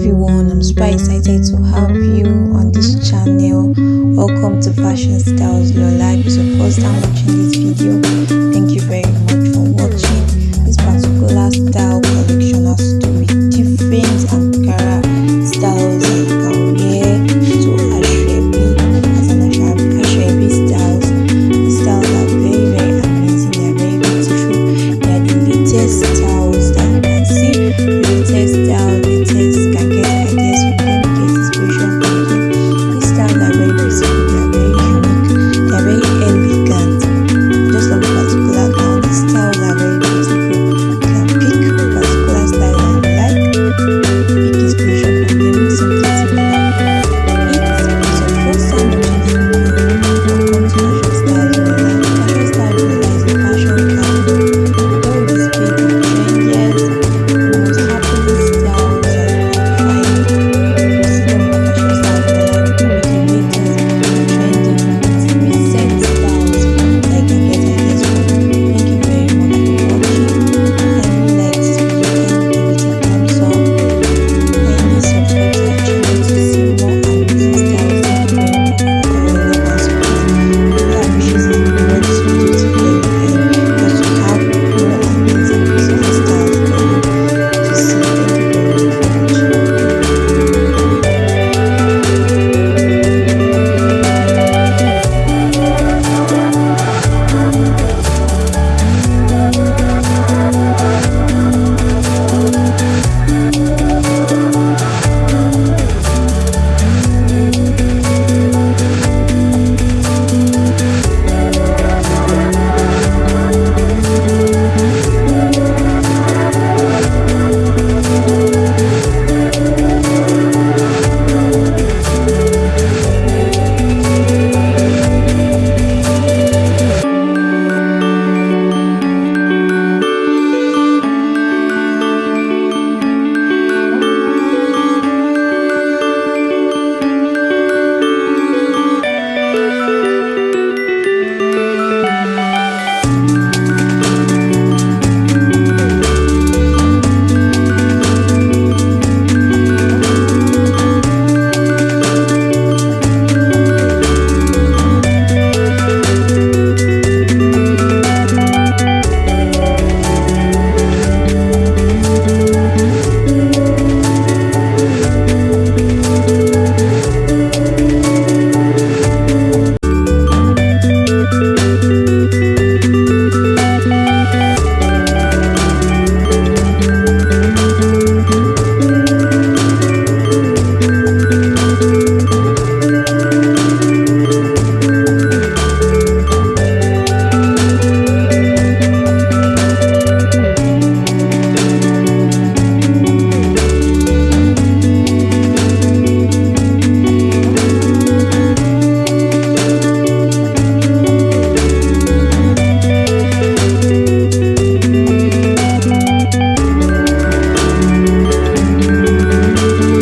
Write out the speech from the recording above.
everyone, I'm super mm. excited to have you on this channel. Welcome to Fashion Styles Your Life. It's your first time watching this video. Thank you very much for watching. This particular style collection has to be different Ankara styles and career to Asoebi as an Asoebi styles. These styles are very, very amazing, they are very beautiful, they are the latest.